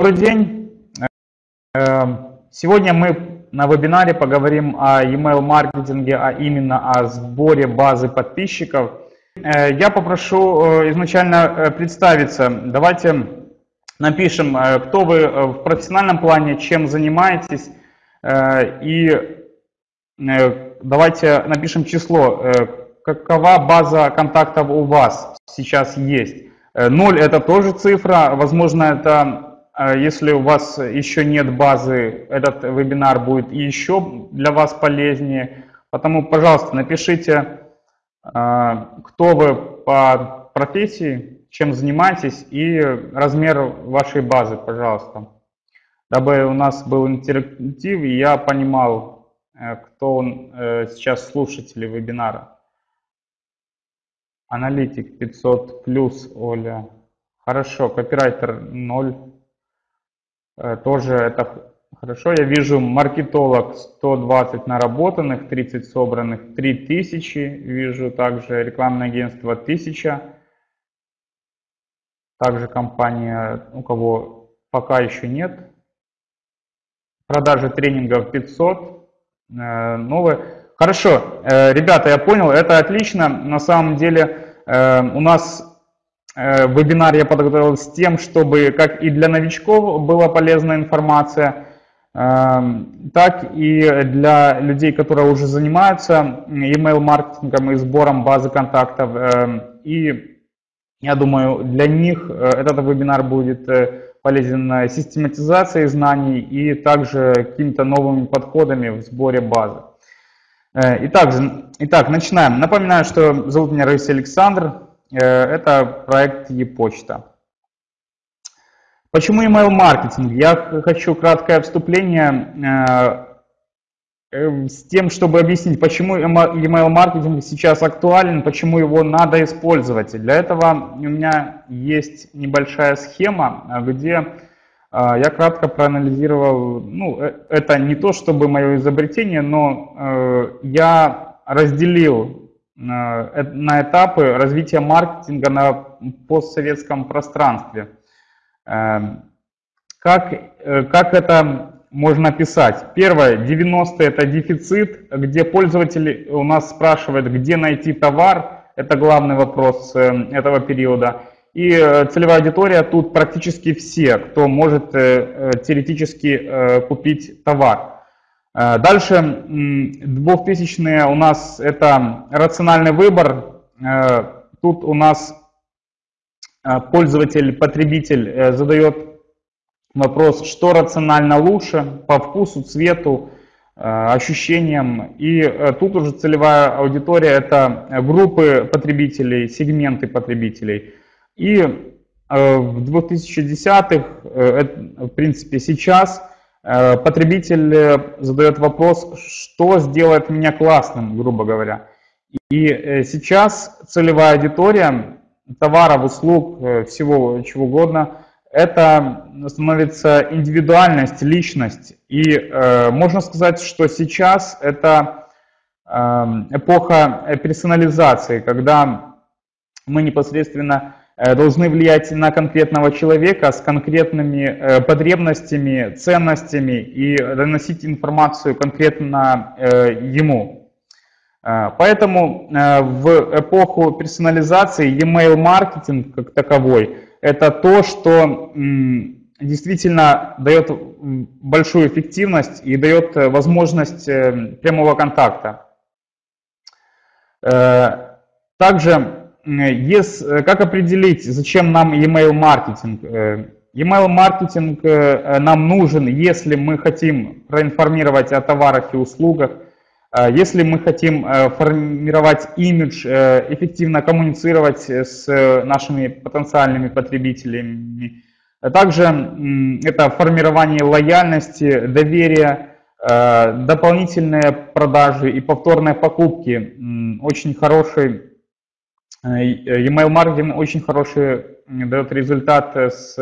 Добрый день. Э, сегодня мы на вебинаре поговорим о email маркетинге, а именно о сборе базы подписчиков. Э, я попрошу э, изначально представиться. Давайте напишем, кто вы в профессиональном плане, чем занимаетесь. И давайте напишем число. Какова база контактов у вас сейчас есть? Ноль это тоже цифра. Возможно, это если у вас еще нет базы, этот вебинар будет еще для вас полезнее. Потому, пожалуйста, напишите, а, кто вы по профессии, чем занимаетесь и размер вашей базы, пожалуйста. Дабы у нас был интерактив, и я понимал, э, кто он, э, сейчас слушатели вебинара. Аналитик 500 плюс, Оля. Хорошо, копирайтер 0. Э, тоже это хорошо. Я вижу маркетолог 120 наработанных, 30 собранных, 3000. Вижу также рекламное агентство 1000. Также компания, у кого пока еще нет. Продажи тренингов 500. Э, новые. Хорошо, э, ребята, я понял, это отлично. На самом деле у нас вебинар я подготовил с тем, чтобы как и для новичков была полезная информация, эм, так и для людей, которые уже занимаются email-маркетингом и сбором базы контактов. Эм, и я думаю, для них э, этот вебинар будет э, полезен систематизацией знаний и также какими-то новыми подходами в сборе базы. Итак, итак, начинаем. Напоминаю, что зовут меня Раиса Александр, Э, это проект e-почта. Почему email маркетинг? Я хочу краткое вступление э, э, с тем, чтобы объяснить, почему email маркетинг сейчас актуален, почему его надо использовать. Для этого у меня есть небольшая схема, где я кратко проанализировал, ну, это не то чтобы мое изобретение, но я разделил Э, на этапы развития маркетинга на постсоветском пространстве. Эм, как, э, как это можно описать? Первое, 90 это дефицит, где пользователь у нас спрашивает, где найти товар, это главный вопрос э, этого периода. И целевая аудитория тут практически все, кто может теоретически купить товар. Э, дальше 2000-е у нас это рациональный выбор. Э, тут у нас э, пользователь, потребитель задает вопрос, что рационально лучше по вкусу, цвету, ощущениям. И тут уже целевая аудитория это группы потребителей, сегменты потребителей. И в 2010-х, в принципе сейчас, потребитель э, задает вопрос, что сделает меня классным, грубо говоря. И э, сейчас целевая аудитория товаров, услуг, всего чего угодно, это становится индивидуальность, личность. И э, можно сказать, что сейчас это э, эпоха персонализации, когда мы непосредственно Э, должны влиять на конкретного человека с конкретными э, потребностями, ценностями и доносить информацию конкретно э, ему. Поэтому в эпоху персонализации e-mail маркетинг как таковой это то, что действительно дает большую эффективность и дает возможность прямого контакта. Также Yes, э, как определить, зачем нам email маркетинг? Э, email маркетинг э, нам нужен, если мы хотим проинформировать о товарах и услугах, если мы хотим формировать имидж, эффективно коммуницировать с нашими потенциальными потребителями. Также это формирование лояльности, доверия, дополнительные продажи и повторные покупки. Очень хороший Э, э, email маркетинг очень хороший дает результат с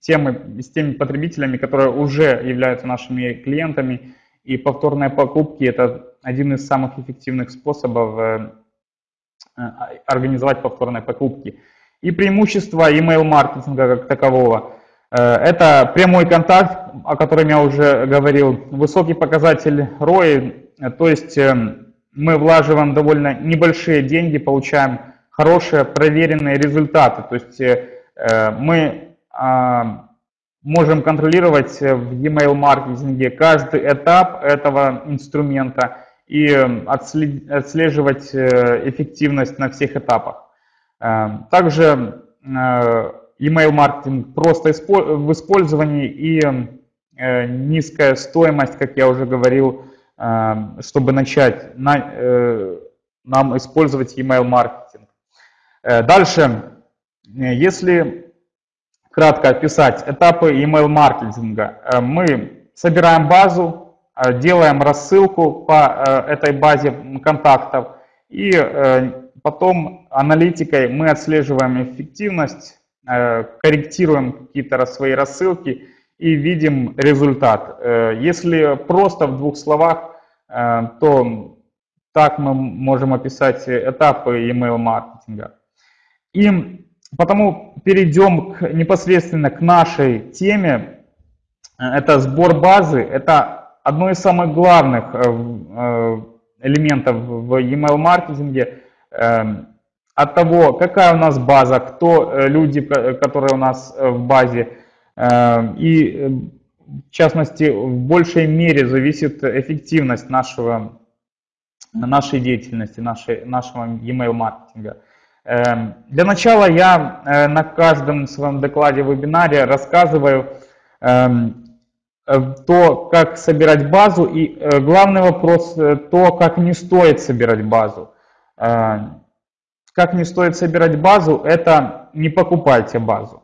теми, с теми потребителями, которые уже являются нашими клиентами. И повторные покупки – это один из самых эффективных способов э, организовать повторные покупки. И преимущество email маркетинга как такового. Это прямой контакт, о котором я уже говорил, высокий показатель ROI, то есть мы влаживаем довольно небольшие деньги, получаем хорошие проверенные результаты. То есть мы а, можем контролировать в email маркетинге каждый этап этого инструмента и отслеживать э, эффективность на всех этапах. Э, также э, email маркетинг просто в использовании и низкая стоимость, как я уже говорил, чтобы начать нам использовать email маркетинг. Дальше, если кратко описать этапы email маркетинга, мы собираем базу, Э, делаем рассылку по э, этой базе контактов и э, потом аналитикой мы отслеживаем эффективность, корректируем какие-то свои рассылки и видим результат. Если просто в двух словах, то так мы можем описать этапы email маркетинга. И потому перейдем к, непосредственно к нашей теме. Это сбор базы, это одно из самых главных э, э, элементов в email маркетинге эм, от того, какая у нас база, кто э, люди, которые у нас в базе, и в частности в большей мере зависит эффективность нашего, нашей деятельности, нашей, нашего email маркетинга. Эм, для начала я на каждом своем докладе, вебинаре рассказываю Э, то, как собирать базу, и э, главный вопрос, э, то, как не стоит собирать базу. Как не стоит собирать базу, это не покупайте базу.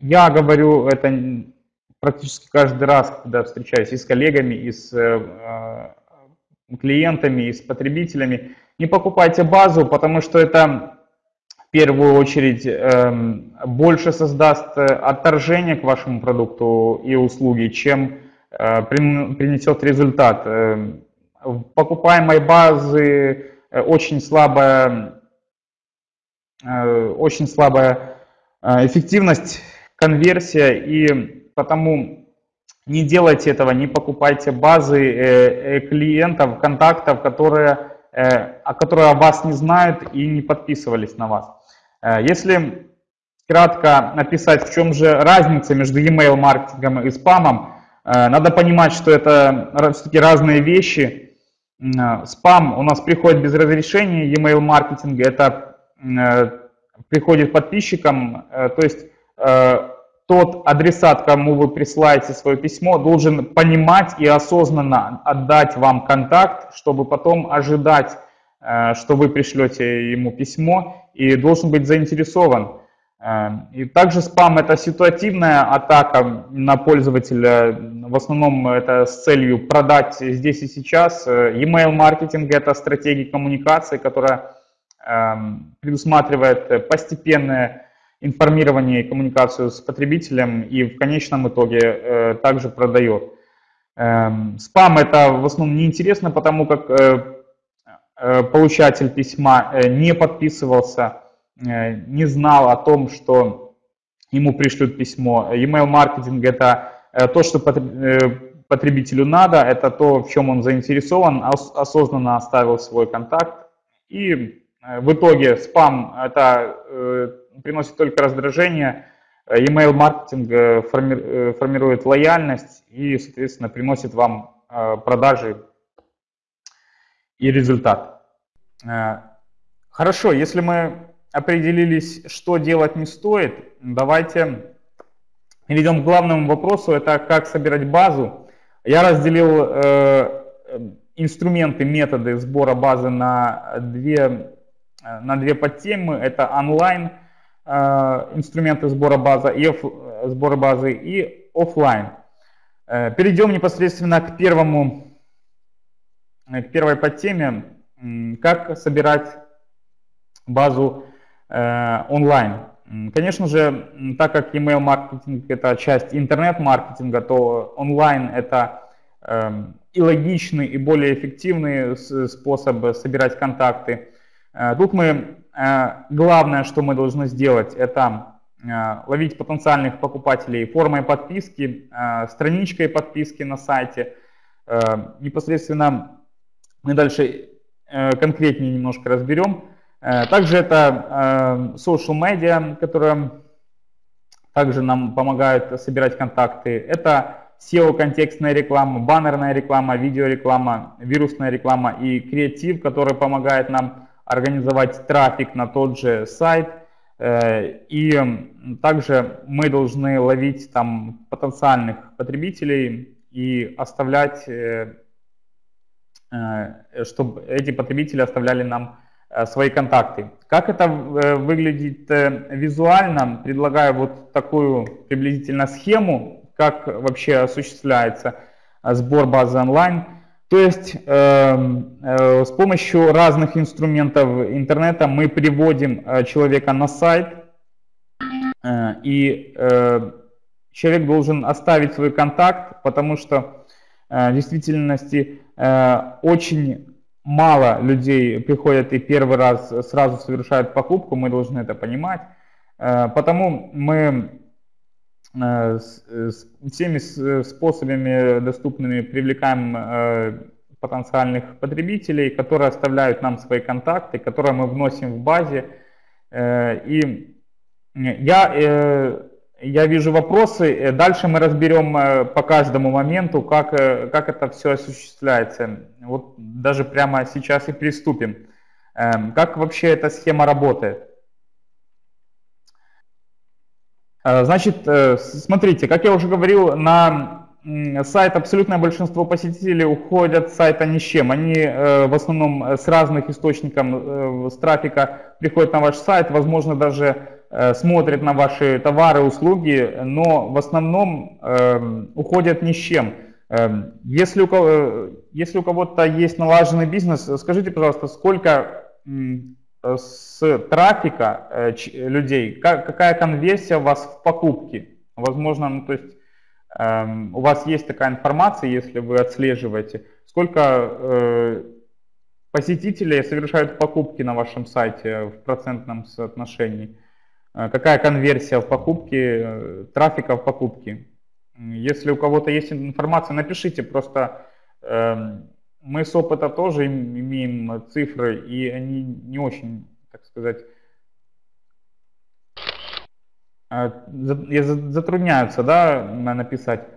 Я говорю это практически каждый раз, когда встречаюсь и с коллегами, и с клиентами, и с потребителями. Не покупайте базу, потому что это первую очередь эм, больше создаст э, отторжение к вашему продукту и услуге, чем э, принесет результат. Эм, в покупаемой базы э, очень слабая, очень слабая эффективность, конверсия, и потому не делайте этого, не покупайте базы клиентов, контактов, которые, которые о вас не знают и не подписывались на вас. Э, если кратко написать, в чем же разница между email маркетингом и спамом, э, надо понимать, что это все-таки разные вещи. Э, спам у нас приходит без разрешения, email маркетинг это приходит подписчикам, то есть тот адресат, кому вы присылаете свое письмо, должен понимать и осознанно отдать вам контакт, чтобы потом ожидать Э, что вы пришлете ему письмо и должен быть заинтересован. Э, и также спам – это ситуативная атака на пользователя, в основном это с целью продать здесь и сейчас. Email маркетинг – это стратегия коммуникации, которая эм, предусматривает постепенное информирование и коммуникацию с потребителем и в конечном итоге э, также продает. Эм, спам – это в основном неинтересно, потому как Э, получатель письма э, не подписывался, э, не знал о том, что ему пришлют письмо. Email маркетинг это то, что потребителю надо, это то, в чем он заинтересован, осознанно оставил свой контакт. И в итоге спам это приносит только раздражение, email маркетинг формирует лояльность и, соответственно, приносит вам продажи и результат. Э, хорошо, если мы определились, что делать не стоит, давайте перейдем к главному вопросу, это как собирать базу. Я разделил э, инструменты, методы сбора базы на две, на две подтемы. Это онлайн э, инструменты сбора базы и, сбора базы и офлайн. Э, перейдем непосредственно к первому к первой подтеме, как собирать базу э, онлайн. Конечно же, так как email маркетинг это часть интернет-маркетинга, то онлайн это э, и логичный, и более эффективный способ собирать контакты. Э, тут мы, э, главное, что мы должны сделать, это ловить потенциальных покупателей формой подписки, страничкой подписки на сайте. Непосредственно мы дальше конкретнее немножко разберем. Также это social media, которая также нам помогает собирать контакты. Это SEO-контекстная реклама, баннерная реклама, видеореклама, вирусная реклама и креатив, который помогает нам организовать трафик на тот же сайт. Э, и также мы должны ловить там потенциальных потребителей и оставлять, э, э, чтобы эти потребители оставляли нам свои контакты. Как это выглядит визуально? Предлагаю вот такую приблизительно схему как вообще осуществляется сбор базы онлайн. То есть э, э, с помощью разных инструментов интернета мы приводим э, человека на сайт, э, и человек должен оставить свой контакт, потому что в действительности очень мало людей приходят и первый раз сразу совершают покупку, мы должны это понимать. Потому мы всеми э, способами доступными привлекаем потенциальных потребителей, которые оставляют нам свои контакты, которые мы вносим в базе. И я, я вижу вопросы, дальше мы разберем по каждому моменту, как, как это все осуществляется. Вот даже прямо сейчас и приступим. Как вообще эта схема работает? Э, значит, э, смотрите, как я уже говорил, на сайт абсолютное большинство посетителей уходят с сайта ни с чем. Они э, в основном с разных источников с трафика приходят на ваш сайт, возможно, даже смотрят на ваши товары, услуги, но в основном уходят ни с чем. Кого, если у кого-то есть налаженный бизнес, скажите, пожалуйста, сколько с трафика э, людей, какая конверсия у вас в покупке? Возможно, ну, то есть эм, у вас есть такая информация, если вы отслеживаете, сколько э, посетителей совершают покупки на вашем сайте в процентном соотношении? Э, какая конверсия в покупке, трафика в покупке? Если у кого-то есть информация, напишите, просто эм, мы с опыта тоже имеем цифры, и они не очень, так сказать, а, затрудняются да, написать.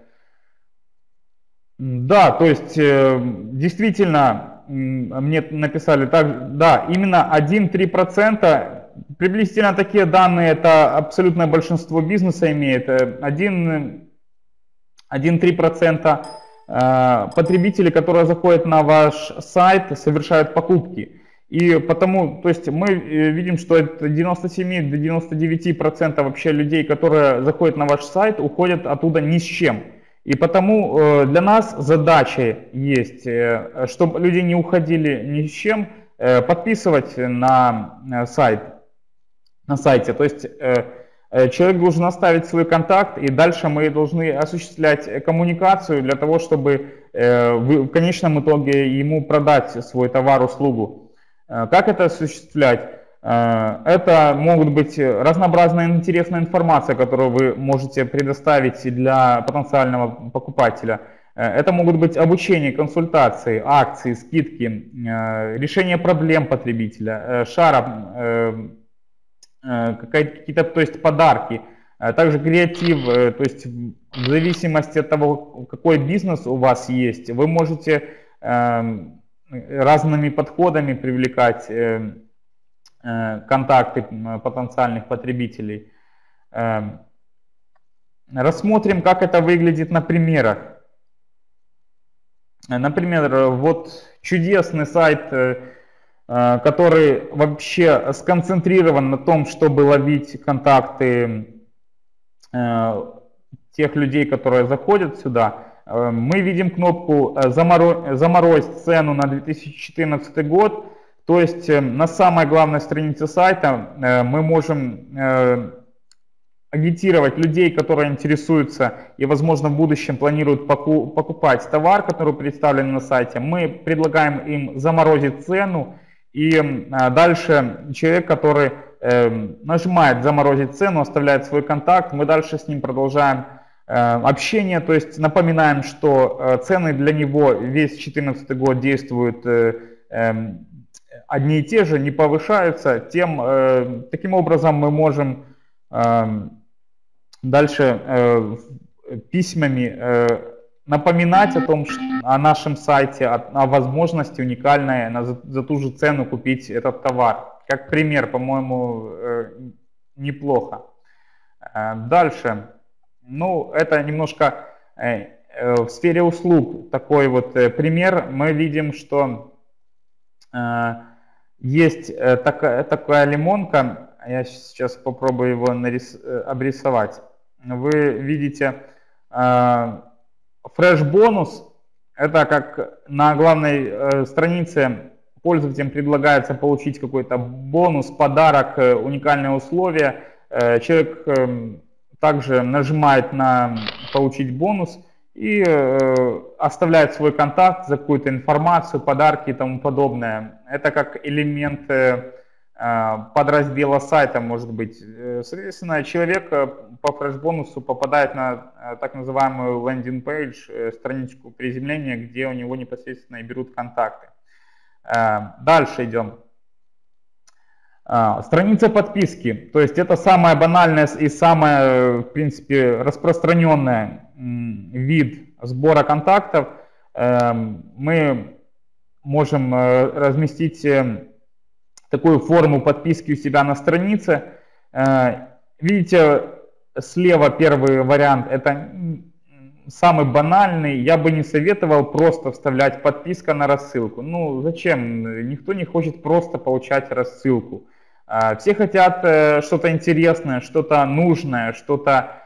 Да, то есть э, действительно мне написали так, да, именно 1-3%, приблизительно такие данные, это абсолютное большинство бизнеса имеет, 1-3% Э, потребители, которые заходят на ваш сайт, совершают покупки. И потому, то есть мы э, видим, что это 97 до 99 процентов вообще людей, которые заходят на ваш сайт, уходят оттуда ни с чем. И потому э, для нас задача есть, чтобы люди не уходили ни с чем, подписывать на сайт, на сайте. То есть Э, человек должен оставить свой контакт, и дальше мы должны осуществлять коммуникацию для того, чтобы э, в конечном итоге ему продать свой товар, услугу. Э, как это осуществлять? Это могут быть разнообразная интересная информация, которую вы можете предоставить для потенциального покупателя. Это могут быть обучение, консультации, акции, скидки, решение проблем потребителя, шара Э, какие-то, то есть подарки, э, также креатив, э, то есть в зависимости от того, какой бизнес у вас есть, вы можете эм, разными подходами привлекать контакты потенциальных потребителей. Эм, рассмотрим, как это выглядит на примерах. Например, вот чудесный сайт Э, который вообще сконцентрирован на том, чтобы ловить контакты э, тех людей, которые заходят сюда, э, мы видим кнопку «Заморозь цену на 2014 год». То есть на самой главной странице сайта мы можем агитировать людей, которые интересуются и, возможно, в будущем планируют покупать товар, который представлен на сайте. Мы предлагаем им заморозить цену и а, дальше человек, который нажимает заморозить цену, оставляет свой контакт, мы дальше с ним продолжаем общение, то есть напоминаем, что цены для него весь 2014 год действуют эм, одни и те же, не повышаются, тем, таким образом мы можем эм, дальше письмами напоминать о том, что, о нашем сайте, о, о возможности уникальной на, за, за ту же цену купить этот товар. Как пример, по-моему, э, неплохо. Э, дальше. Ну, это немножко э, в сфере услуг такой вот пример. Мы видим, что есть такая, такая лимонка. Я сейчас попробую его нарис, обрисовать. Вы видите Fresh бонус это как на главной э, странице пользователям предлагается получить какой-то бонус, подарок, э, уникальные условия. Э, человек э, также нажимает на получить бонус и э, оставляет свой контакт за какую-то информацию, подарки и тому подобное. Это как элемент Э, подраздела сайта может быть. Э, соответственно, человек э, по фреш-бонусу попадает на так называемую лендинг-пейдж, страничку приземления, где у него непосредственно и берут контакты. Дальше идем. Страница подписки, то есть это самая банальная и самая, в принципе, распространенная вид сбора контактов. Мы можем разместить такую форму подписки у себя на странице. Э, видите, слева первый вариант, это самый банальный. Я бы не советовал просто вставлять подписка на рассылку. Ну, зачем? Никто не хочет просто получать рассылку. Э, все хотят э, что-то интересное, что-то нужное, что-то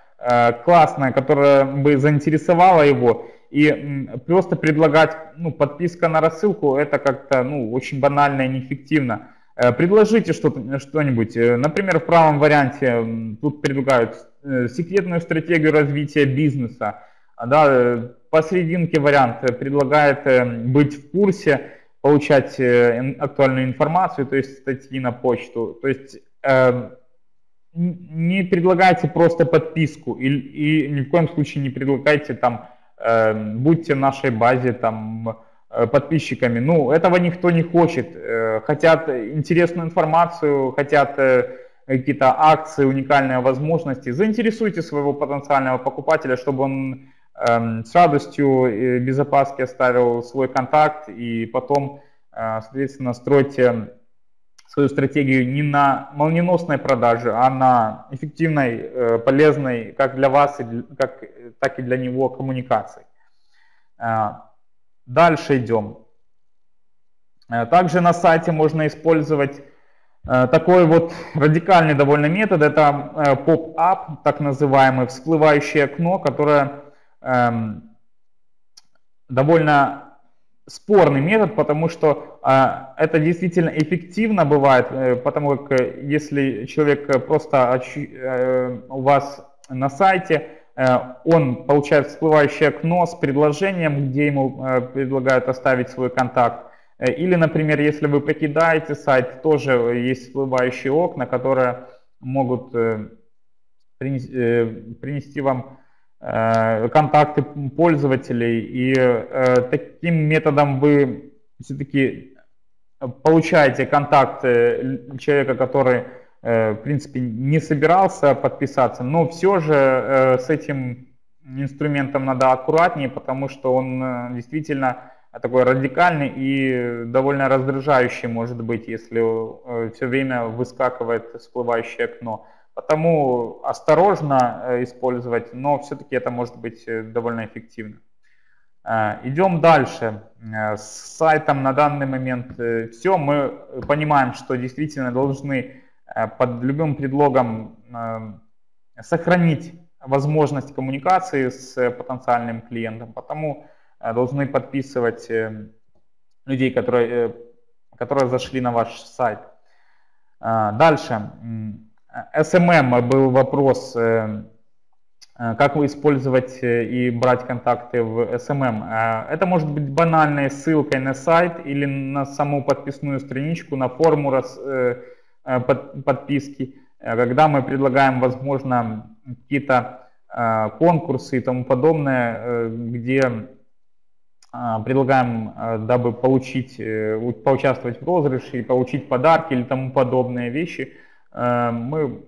классное, которое бы заинтересовало его. И просто предлагать ну, подписка на рассылку, это как-то ну, очень банально и неэффективно. Э, предложите что-нибудь. Э, например, в правом варианте тут предлагают э, секретную стратегию развития бизнеса. Да, посерединке вариант предлагает быть в курсе, получать актуальную информацию, то есть статьи на почту. То есть не предлагайте просто подписку и, и ни в коем случае не предлагайте там, будьте в нашей базе, там, подписчиками. Ну, этого никто не хочет. Э, хотят интересную информацию, хотят э, какие-то акции, уникальные возможности. Заинтересуйте своего потенциального покупателя, чтобы он эм, с радостью без опаски оставил свой контакт и потом, соответственно, стройте свою стратегию не на молниеносной продаже, а на эффективной, полезной как для вас, как, так и для него коммуникации. Дальше идем. Э, также на сайте можно использовать э, такой вот радикальный довольно метод. Это э, поп-ап, так называемый, всплывающее окно, которое эм, довольно спорный метод, потому что это действительно эффективно бывает, потому как если человек просто у вас на сайте, Э, он получает всплывающее окно с предложением, где ему э, предлагают оставить свой контакт. Э, или, например, если вы покидаете сайт, тоже есть всплывающие окна, которые могут принести, вам контакты пользователей. И таким методом вы все-таки получаете контакт человека, который Э, в принципе, не собирался подписаться, но все же э, с этим инструментом надо аккуратнее, потому что он э, действительно такой радикальный и довольно раздражающий может быть, если все время выскакивает всплывающее окно. Потому осторожно использовать, но все-таки это может быть довольно эффективно. Идем дальше. С сайтом на данный момент все. Мы понимаем, что действительно должны Э, под любым предлогом э, сохранить возможность коммуникации с потенциальным клиентом. Потому э, должны подписывать людей, которые, которые зашли на ваш сайт. Дальше. SMM был вопрос, как вы использовать и брать контакты в SMM. Это может быть банальной ссылкой на сайт или на саму подписную страничку, на форму подписки, когда мы предлагаем, возможно, какие-то конкурсы и тому подобное, где предлагаем, дабы получить, поучаствовать в розыгрыше получить подарки или тому подобные вещи, мы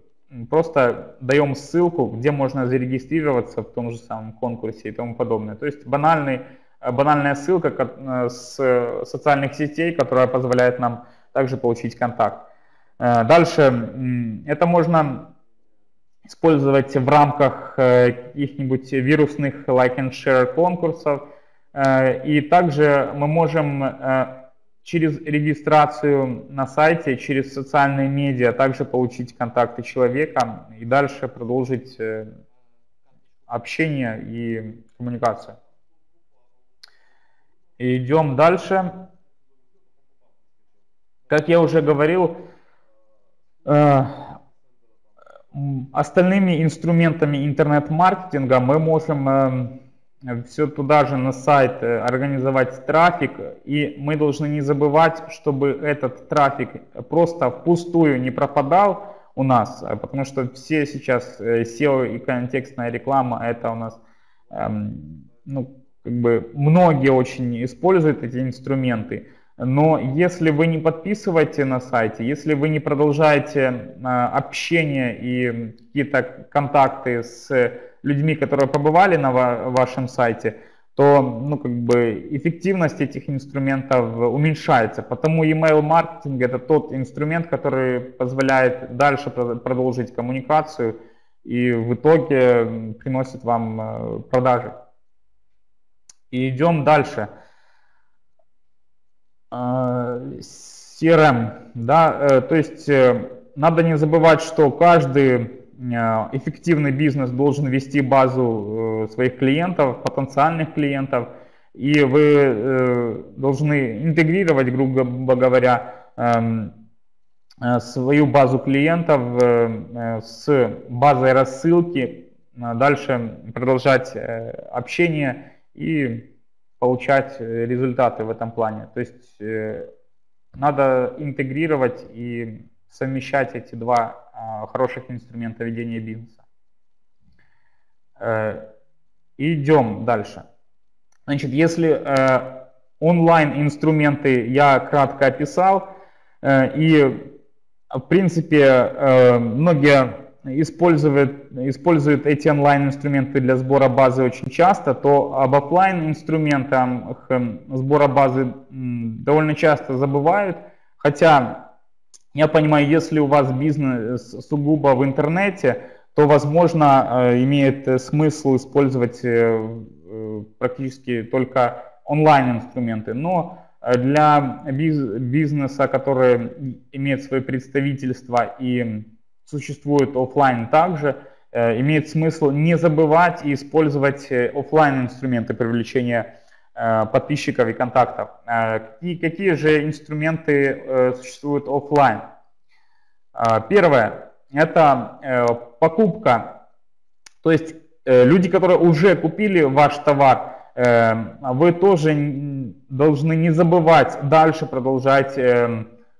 просто даем ссылку, где можно зарегистрироваться в том же самом конкурсе и тому подобное. То есть банальный, банальная ссылка э, с социальных сетей, которая позволяет нам также получить контакт. Э, дальше, это можно использовать в рамках э, каких-нибудь вирусных like and share конкурсов. И также мы можем через регистрацию на сайте, через социальные медиа также получить контакты человека и дальше продолжить э, общение и коммуникацию. идем дальше. Как я уже говорил, э, остальными инструментами интернет-маркетинга мы можем э, все туда же на сайт э, организовать трафик, и мы должны не забывать, чтобы этот трафик просто впустую не пропадал у нас, э, потому что все сейчас э, SEO и контекстная реклама, это у нас, эм, ну, как бы многие очень используют эти инструменты, но если вы не подписываете на сайте, если вы не продолжаете общение и какие-то контакты с людьми, которые побывали на вашем сайте, то ну, как бы эффективность этих инструментов уменьшается. Потому email маркетинг это тот инструмент, который позволяет дальше продолжить коммуникацию и в итоге приносит вам э, продажи. И идем дальше. CRM, э, да, э, то есть надо не забывать, что каждый Э, эффективный бизнес должен вести базу э, своих клиентов, потенциальных клиентов, и вы э, должны интегрировать, грубо говоря, эм, свою базу клиентов с базой рассылки, дальше продолжать общение и получать результаты в этом плане. То есть надо интегрировать и совмещать эти два а, хороших инструмента ведения бизнеса. Э, идем дальше. Значит, если э, онлайн-инструменты я кратко описал, э, и в принципе многие используют, используют эти онлайн-инструменты для сбора базы очень часто, то об офлайн-инструментах сбора базы довольно часто забывают, хотя я понимаю, если у вас бизнес сугубо в интернете, то, возможно, э, имеет смысл использовать э, практически только онлайн-инструменты. Но для бизнеса, который имеет свое представительство и существует офлайн также, э, имеет смысл не забывать и использовать офлайн инструменты привлечения Э, подписчиков и контактов. Э, какие, же инструменты э, существуют офлайн? Первое – это покупка. То есть люди, которые уже купили ваш товар, вы тоже должны не забывать дальше продолжать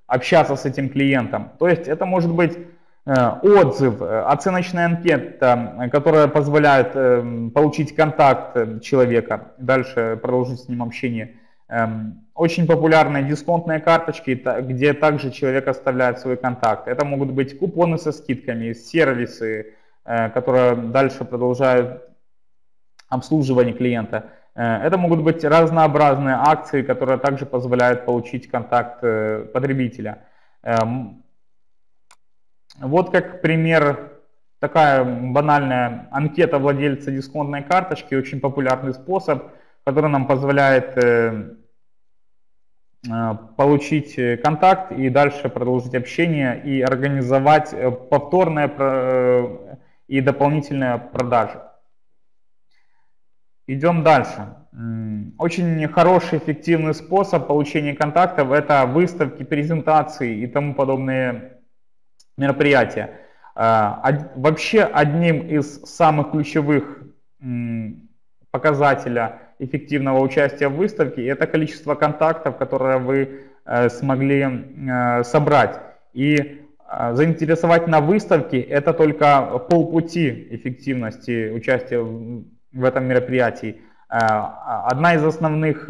общаться с этим клиентом. То есть это может быть Э, отзыв, э, оценочная анкета, которая позволяет э, получить контакт человека, дальше продолжить с ним общение. Эм, очень популярные дисконтные карточки, где также человек оставляет свой контакт. Это могут быть купоны со скидками, сервисы, которые дальше продолжают обслуживание клиента. Это могут быть разнообразные акции, которые также позволяют получить контакт потребителя. Вот как пример, такая банальная анкета владельца дисконтной карточки, очень популярный способ, который нам позволяет э, э, получить контакт и дальше продолжить общение и организовать э, повторные и дополнительные продажи. Идем дальше. Очень хороший, эффективный способ получения контактов – это выставки, презентации и тому подобные мероприятия. А, вообще одним из самых ключевых показателя эффективного участия в выставке это количество контактов, которые вы э, смогли э, собрать. И Заинтересовать на выставке – это только полпути эффективности участия в этом мероприятии. Одна из основных,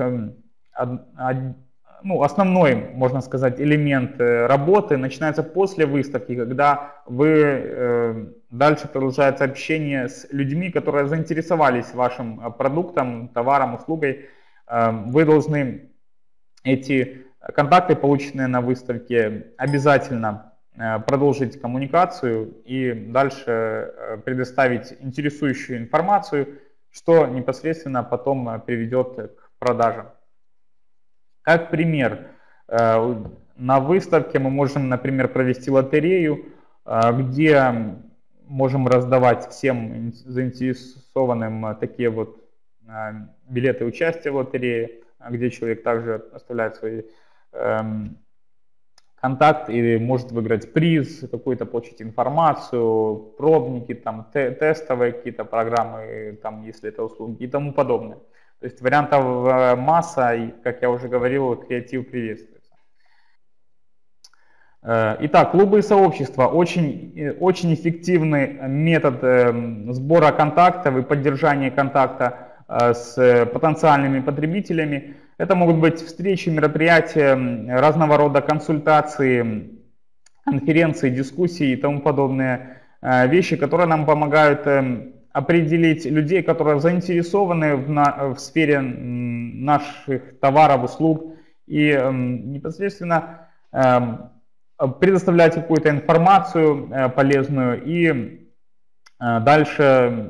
ну, основной, можно сказать, элемент э, работы начинается после выставки, когда вы э, дальше продолжается общение с людьми, которые заинтересовались вашим э, продуктом, товаром, услугой. Вы должны эти контакты, полученные на выставке, обязательно продолжить коммуникацию и дальше предоставить интересующую информацию, что непосредственно потом приведет к продажам. Как пример, э, на выставке мы можем, например, провести лотерею, э, где можем раздавать всем заинтересованным э, такие вот билеты участия в лотерее, где человек также оставляет свои эм, контакт и может выиграть приз, какую-то получить информацию, пробники, там, тестовые какие-то программы, там, если это услуги и тому подобное. То есть вариантов э, масса, и, как я уже говорил, креатив приветствуется. Э, итак, клубы и сообщества очень, э, очень эффективный метод сбора контактов и поддержания контакта с потенциальными потребителями. Это могут быть встречи, мероприятия, разного рода консультации, конференции, дискуссии и тому подобные вещи, которые нам помогают определить людей, которые заинтересованы в, на, в сфере наших товаров, услуг и э, непосредственно э, предоставлять какую-то информацию э, полезную и э, дальше э,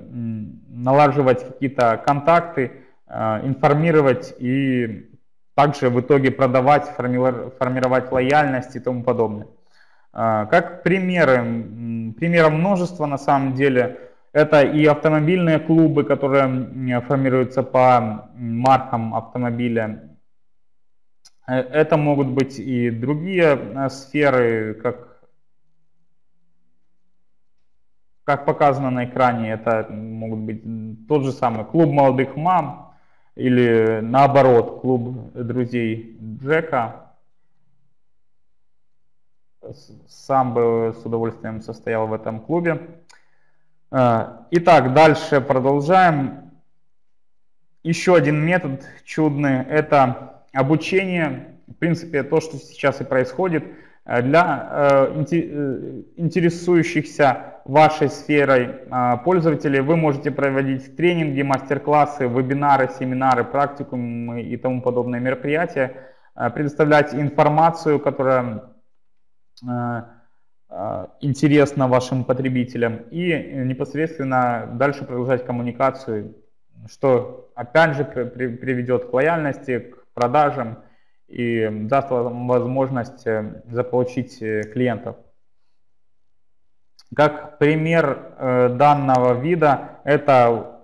налаживать какие-то контакты, э, информировать и также в итоге продавать, формировать лояльность и тому подобное. Э, как примеры, примеров множество на самом деле – это и автомобильные клубы, которые формируются по маркам автомобиля. Э, это могут быть и другие э, сферы, как, как показано на экране. Это могут быть тот же самый клуб молодых мам или наоборот клуб друзей Джека. Сам бы с удовольствием состоял в этом клубе. А, итак, дальше продолжаем. Еще один метод чудный – это обучение. В принципе, то, что сейчас и происходит. Э, для э, э, интересующихся вашей сферой пользователей вы можете проводить тренинги, мастер-классы, вебинары, семинары, практикумы и тому подобные мероприятия, предоставлять информацию, которая Э, интересно вашим потребителям и непосредственно дальше продолжать коммуникацию, что опять же приведет к лояльности, к продажам и даст вам возможность э, заполучить э, клиентов. Как пример данного вида, это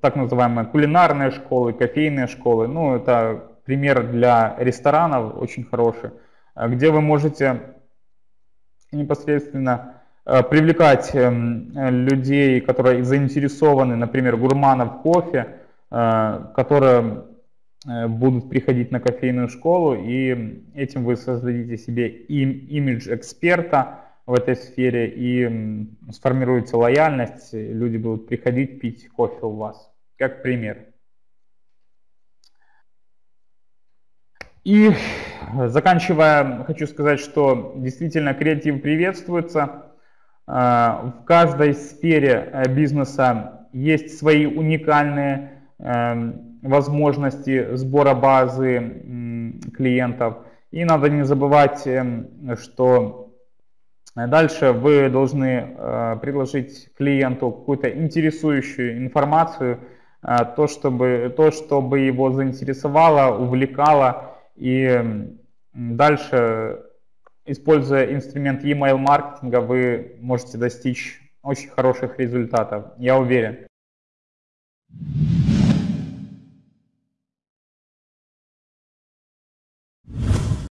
так называемые кулинарные школы, кофейные школы. Ну, это пример для ресторанов очень хороший, где вы можете непосредственно э, привлекать эм, людей, которые заинтересованы, например, гурманов кофе, э, которые э, будут приходить на кофейную школу, и этим вы создадите себе им, имидж эксперта в этой сфере и сформируется лояльность, люди будут приходить пить кофе у вас, как пример. И заканчивая, хочу сказать, что действительно креатив приветствуется. А, в каждой сфере э, бизнеса есть свои уникальные эм, возможности сбора базы клиентов. И надо не забывать, эм, что дальше вы должны э, предложить клиенту какую-то интересующую информацию, э, то, чтобы, то, чтобы его заинтересовало, увлекало и дальше, используя инструмент email маркетинга, вы можете достичь очень хороших результатов, я уверен.